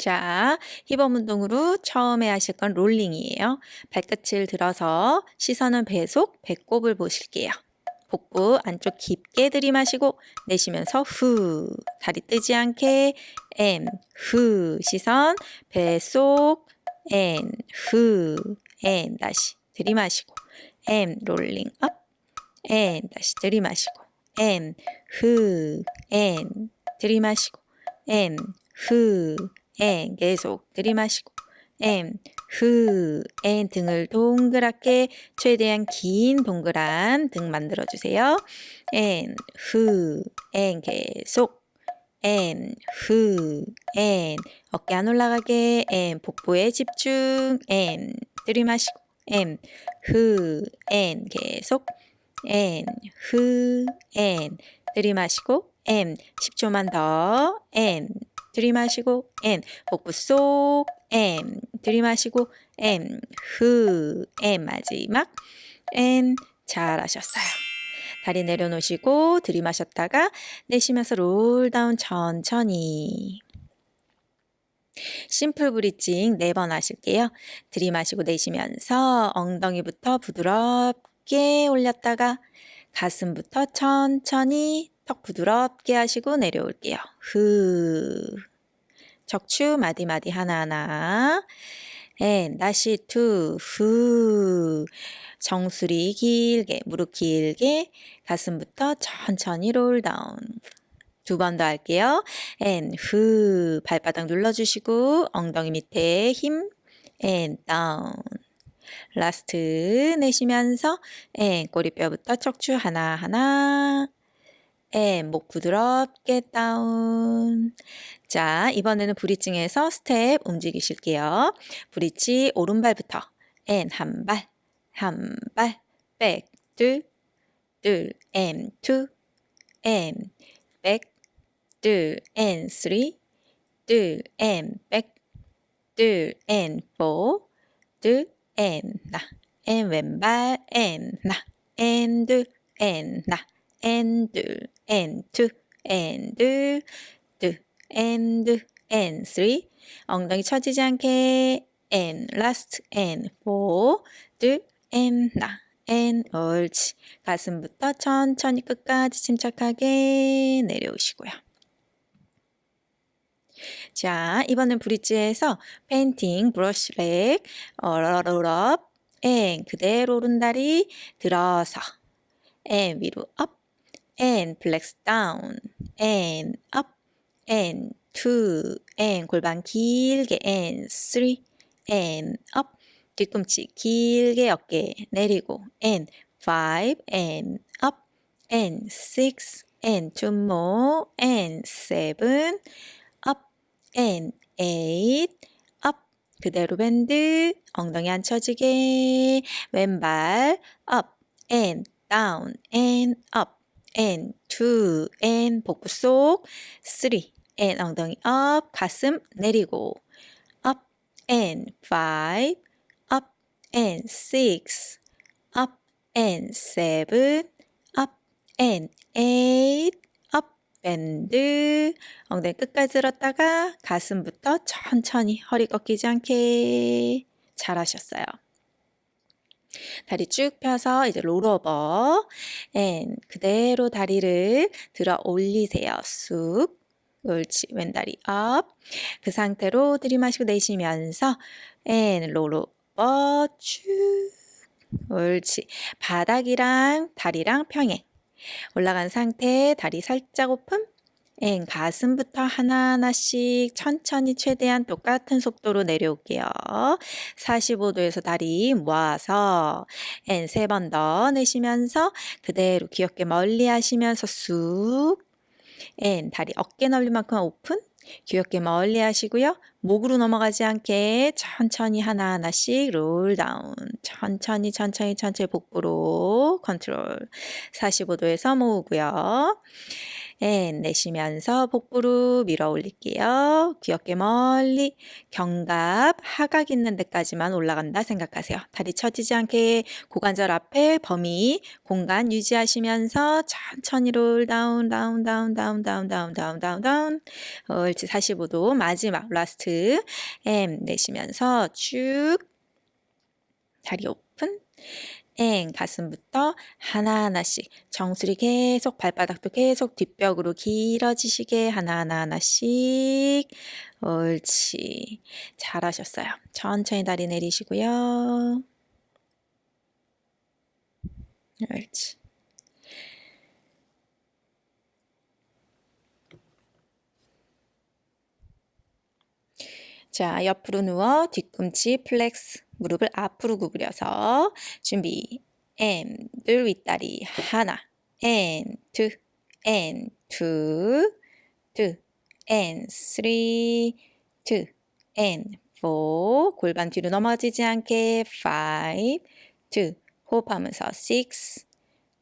자, hip up 운동으로 처음에 하실 건 rolling이에요. 발끝을 들어서 시선은 배속, 배꼽을 보실게요. 복부 안쪽 깊게 들이마시고 내쉬면서 후 다리 뜨지 않게 앤후 시선 배속 앤후앤 다시 들이마시고 and rolling up and 다시 들이마시고 앤후앤 들이마시고 앤후 앤 계속 들이마시고. 앤, 후, 앤 등을 동그랗게 최대한 긴 동그란 등 만들어주세요. 앤, 후, 앤 계속. 앤, 후, 앤 어깨 안 올라가게. and 복부에 집중. 앤 들이마시고. 앤, 후, 앤 계속. 앤, 후, 앤 들이마시고. 앤 10초만 더앤 들이마시고 and 복부 속 and 들이마시고 and 마지막 and 잘하셨어요. 다리 내려놓으시고 들이마셨다가 내쉬면서 roll down 천천히. simple bridging 네번 하실게요. 들이마시고 내쉬면서 엉덩이부터 부드럽게 올렸다가 가슴부터 천천히 턱 부드럽게 하시고 내려올게요. 후. 척추 마디마디 하나하나. and 다시 two. 후. 정수리 길게, 무릎 길게, 가슴부터 천천히 roll down. 두 번 더 할게요. and 후. 발바닥 눌러주시고 엉덩이 밑에 힘. and down. Last 내쉬면서 and 꼬리뼈부터 척추 하나하나. and, 목 부드럽게 down. 자, 이번에는 bridging에서 스텝 움직이실게요. bridge 오른발부터. and, 한 발, 한 발, back, 둘, 둘, and, two, and, back, 둘, and, three, 둘, 앤, 백, 둘, 앤, 포, 둘, 앤, 나, 앤, 왼발, 앤, 나, 앤, 둘, 앤, 나, and and two and and and. Three 엉덩이 처지지 않게. And last and. Four 둘 and 나 and 옳지. 가슴부터 천천히 끝까지 침착하게 내려오시고요. 자 이번엔 브릿지에서 페인팅 브러쉬 렉 어러러럽 앤 그대로 오른다리 들어서 앤 위로 업 and flex down and up and two and 골반 길게 and three and up 뒤꿈치 길게 어깨 내리고 and five and up and six and two more and seven up and eight up 그대로 밴드 엉덩이 안 쳐지게 왼발 up and down and up and two and 복부 속 three and 엉덩이 up 가슴 내리고 up and five up and six up and seven up and eight up and 엉덩이 끝까지 들었다가 가슴부터 천천히 허리 꺾이지 않게 잘하셨어요. 다리 쭉 펴서 이제 roll over and 그대로 다리를 들어 올리세요. 쑥. 옳지. 왼다리 up 그 상태로 들이마시고 내쉬면서 and roll over 쭉. 옳지. 바닥이랑 다리랑 평행. 올라간 상태 다리 살짝 open and 가슴부터 하나하나씩 천천히 최대한 똑같은 속도로 내려올게요. 45도에서 다리 모아서 and 세 번 더 내쉬면서 그대로 귀 어깨 멀리 하시면서 쑥 and 다리 어깨 넓이만큼 오픈 귀엽게 멀리 하시고요. 목으로 넘어가지 않게 천천히 하나하나씩 roll down 천천히 천천히 천천히 복부로 컨트롤 45도에서 모으고요. And 내쉬면서 복부로 밀어 올릴게요. 귀 어깨 멀리 견갑 하각 있는 데까지만 올라간다 생각하세요. 다리 처지지 않게 고관절 앞에 범위 공간 유지하시면서 천천히 roll down down down down down down down down down 옳지 45도 마지막 last M 내쉬면서 쭉 다리 오픈 엥 가슴부터 하나하나씩 정수리 계속 발바닥도 계속 뒷벽으로 길어지시게 하나하나 하나씩 옳지. 잘하셨어요. 천천히 다리 내리시고요. 옳지. 자, 옆으로 누워 뒤꿈치 flex 무릎을 앞으로 구부려서 준비 and 윗다리 하나 and two and two two and three two and four 골반 뒤로 넘어지지 않게 five two 호흡하면서 six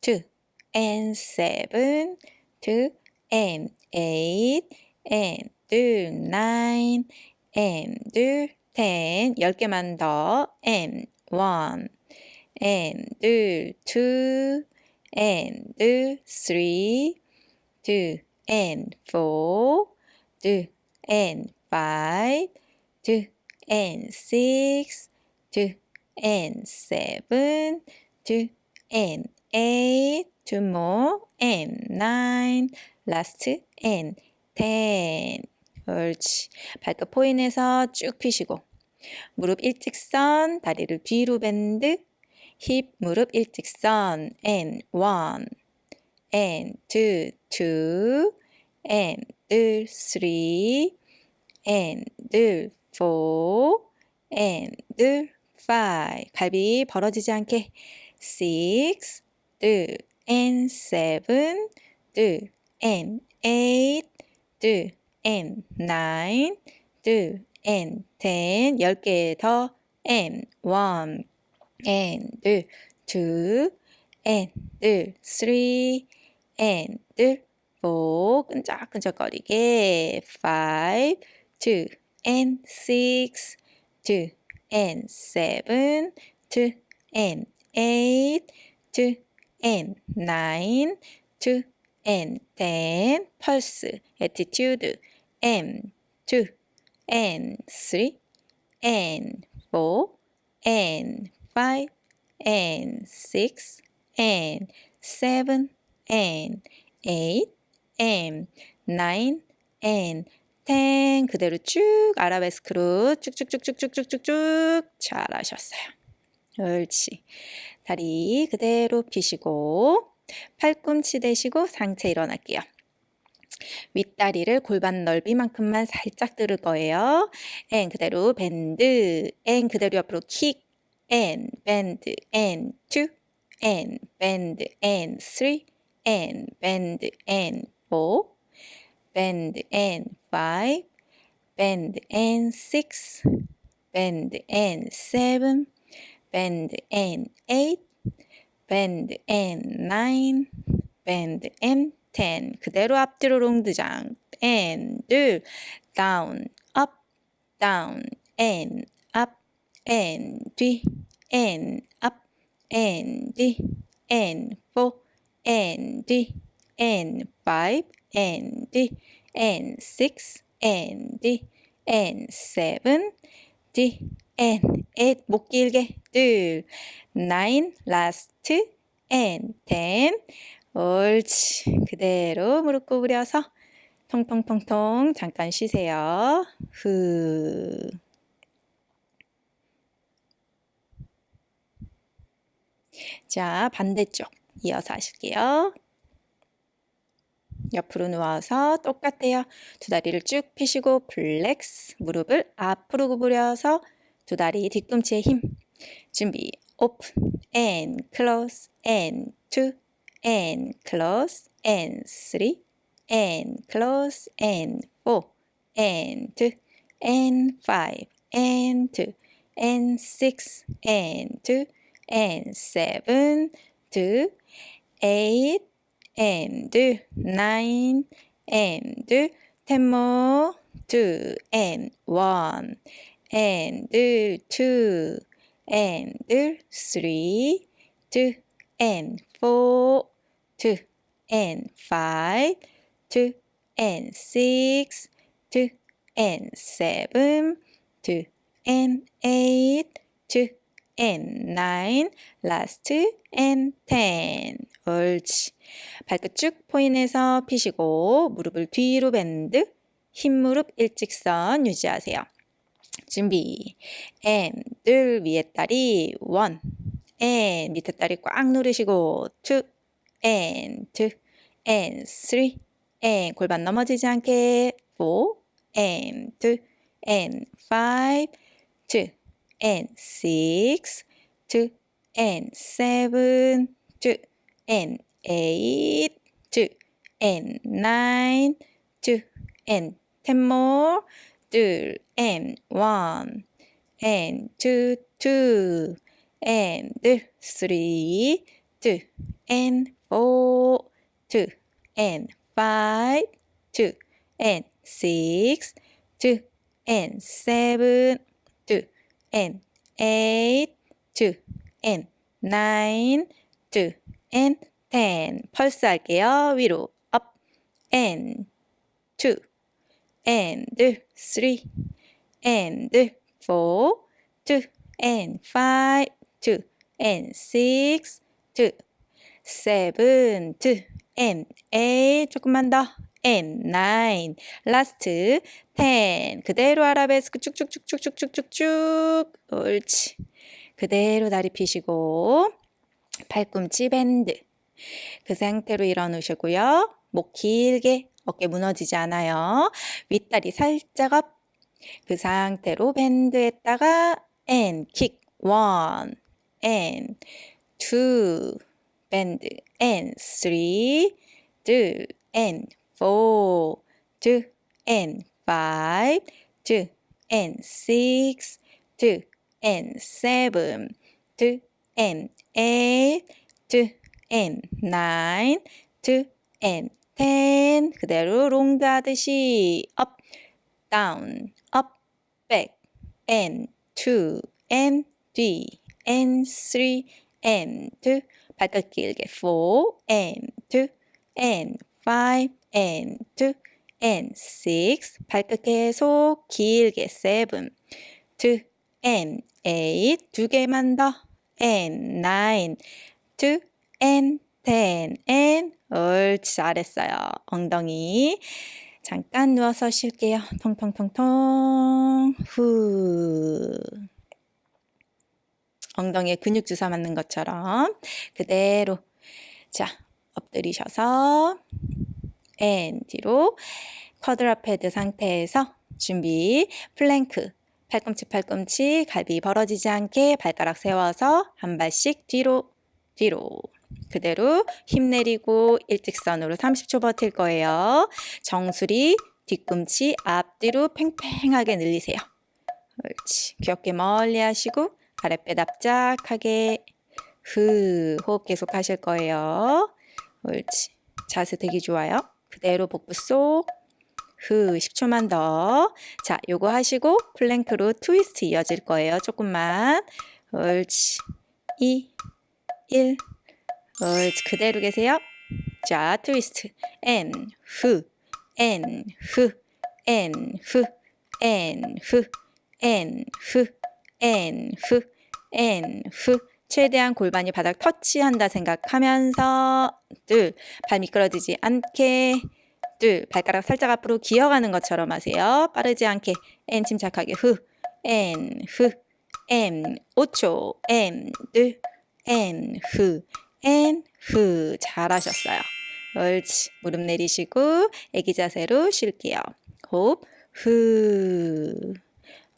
two and seven two and eight and two nine and two 10 10개만 더 and 1 and 2 2 and 3 2 and 4 2 and 5 2 and 6 2 and 7 2 and 8 two more and 9 last and 10 옳지 발끝 포인에서 쭉 피시고 무릎 일직선, 다리를 뒤로 밴드, 힙 무릎 일직선, and one, and two, two, and three, and four, and five. 갈비 벌어지지 않게 six, and seven, and eight, and nine, two, and ten, 열개 더, and one, and two, and three, and four, 끈적끈적거리게, five, two, and six, two, and seven, two, and eight, two, and nine, two, and ten, 펄스, attitude, M, two, and three, and four, and five, and six, and seven, and eight, and nine, and ten 그대로 쭉 아라베스크로 쭉쭉쭉쭉쭉쭉쭉 잘하셨어요. 옳지. 다리 그대로 펴시고 팔꿈치 대시고 상체 일어날게요. 윗다리를 골반 넓이만큼만 살짝 들을 거예요. and 그대로 bend, and 그대로 옆으로 킥, and bend, and two, and bend, and three, and bend, and four, bend, and five, bend, and six, bend, and seven, bend, and eight, bend, and nine, bend, and 10 그대로 앞뒤로 rond de jambe and 둘 down up down and up and 뒤 and up and 뒤 and four and 뒤 and five and 뒤 and six and 뒤 and seven 뒤 and eight 목 길게 둘 nine last and ten 옳지. 그대로 무릎 구부려서 통통통통 잠깐 쉬세요. 후. 자, 반대쪽 이어서 하실게요. 옆으로 누워서 똑같아요. 두 다리를 쭉 펴시고 flex 무릎을 앞으로 구부려서 두 다리 뒤꿈치에 힘 준비 open and close and two and close and 3 and close and 4 and 2 and 5 and 2 and 6 and 2 and 7 2 8 and 9 and 10 more 2 and 1 and 2 and 3 2 and 4 two and five two and six two and seven two and eight two and nine last and ten 옳지 발끝 쭉 포인해서 피시고 무릎을 뒤로 밴드 흰 무릎 일직선 유지하세요 준비 and 늘 위에 다리 one and 밑에 다리 꽉 누르시고 two and two and three and 골반 넘어지지 않게 four and two and five two and six two and seven two and eight two and nine two and ten more 둘 and one and two two and three two and four two and five two and six two and seven two and eight two and nine two and ten 펄스 할게요. 위로 up and two and three and four two and five two and six two seventh, A 조금만 더. And nine, last, ten. 그대로 아라베스크 쭉쭉쭉쭉쭉쭉쭉 옳지. 그대로 다리 피시고 팔꿈치 bend. 그 상태로 일어놓으시고요. 목 길게 어깨 무너지지 않아요. 윗다리 살짝 up 그 상태로 bend 했다가 and, 킥 one, one bend and three 둘 and four two and five two and six two and seven two and eight two and nine two and ten 그대로 롱드 하듯이 up down up back and two and three and three and two 발끝 길게 four and two and five and two and six 발끝 계속 길게 seven two and eight 두 개만 더 and nine two and ten and 옳지 잘했어요 엉덩이 잠깐 누워서 쉴게요 통통통통 후 엉덩이에 근육 주사 맞는 것처럼 그대로 자 엎드리셔서 and 뒤로 quadruped 상태에서 준비 플랭크 팔꿈치 팔꿈치 갈비 벌어지지 않게 발가락 세워서 한 발씩 뒤로 뒤로 그대로 힘 내리고 일직선으로 30초 버틸 거예요. 정수리 뒤꿈치 앞뒤로 팽팽하게 늘리세요. 옳지. 귀 어깨 멀리 하시고 아랫배 납작하게 후 호흡 계속 하실 거예요. 옳지. 자세 되게 좋아요. 그대로 복부 쏙. 후 10초만 더. 자, 요거 하시고 plank로 트위스트 이어질 거예요. 조금만. 옳지. 2 1 옳지. 그대로 계세요. 자, 트위스트. 앤, 후, 앤, 후, 앤, 후, 앤, 후, 앤, 후, 앤, 후, 앤, 후. 최대한 골반이 바닥 터치한다 생각하면서 둘, 발 미끄러지지 않게 둘, 발가락 살짝 앞으로 기어가는 것처럼 하세요. 빠르지 않게 앤 침착하게 후, 앤, 후, 앤 5초, 앤, 둘, 앤, 후, 앤, 후 잘하셨어요. 옳지. 무릎 내리시고 애기 자세로 쉴게요. 호흡, 후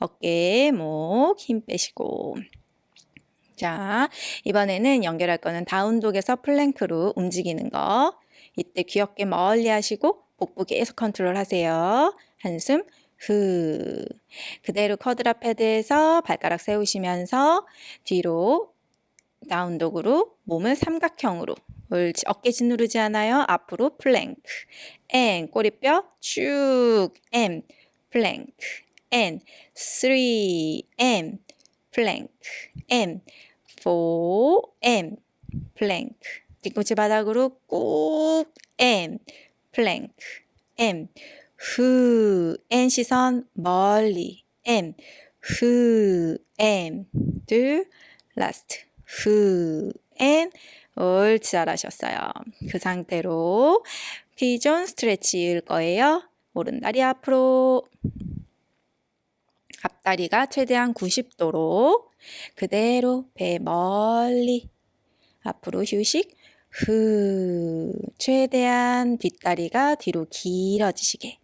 어깨, 목 힘 빼시고 자, 이번에는 연결할 거는 down dog에서 plank로 움직이는 거. 이때 귀 어깨 멀리 하시고 복부 계속 컨트롤 하세요. 한숨 후. 그대로 quadruped에서 발가락 세우시면서 뒤로 down dog으로 몸을 삼각형으로 옳지. 어깨 짓누르지 않아요. 앞으로 플랭크. and 꼬리뼈 쭉 and 플랭크. Three and 플랭크. and four and 플랭크. 뒤꿈치 바닥으로 꾹 and 플랭크. and 후 and 시선 멀리 and 후 and 둘 last 후 and 옳지 잘하셨어요. 그 상태로 피존 스트레치 일 거예요. 오른 다리 앞으로 앞다리가 최대한 90도로 그대로 배 멀리 앞으로 휴식 후 최대한 뒷다리가 뒤로 길어지시게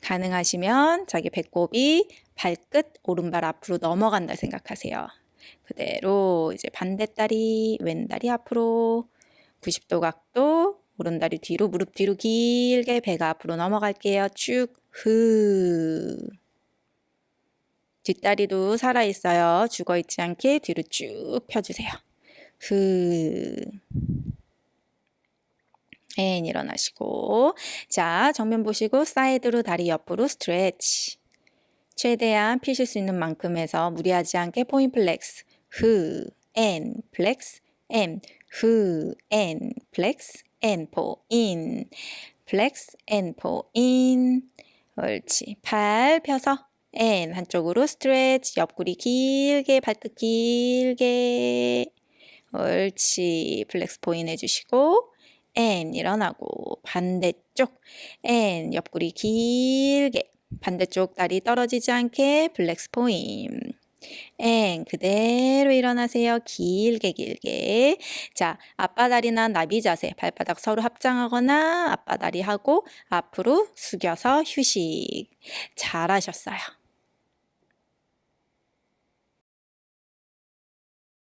가능하시면 자기 배꼽이 발끝 오른발 앞으로 넘어간다 생각하세요. 그대로 이제 반대다리 왼다리 앞으로 90도 각도 오른다리 뒤로 무릎 뒤로 길게 배가 앞으로 넘어갈게요. 쭉 후. 뒷다리도 살아있어요. 죽어있지 않게 뒤로 쭉 펴주세요. 후. and 일어나시고. 자 정면 보시고 사이드로 다리 옆으로 stretch. 최대한 피실 수 있는 만큼 해서 무리하지 않게 point flex. 후, and, flex, and, 후, and, flex, and, point. flex, and, point. 옳지. 팔 펴서 and 한쪽으로 stretch 옆구리 길게 발끝 길게 옳지 flex point 해주시고 and 일어나고 반대쪽 and 옆구리 길게 반대쪽 다리 떨어지지 않게 flex point and 그대로 일어나세요. 길게 길게. 자, 아빠다리나 나비 자세. 발바닥 서로 합장하거나 아빠다리 하고 앞으로 숙여서 휴식. 잘하셨어요.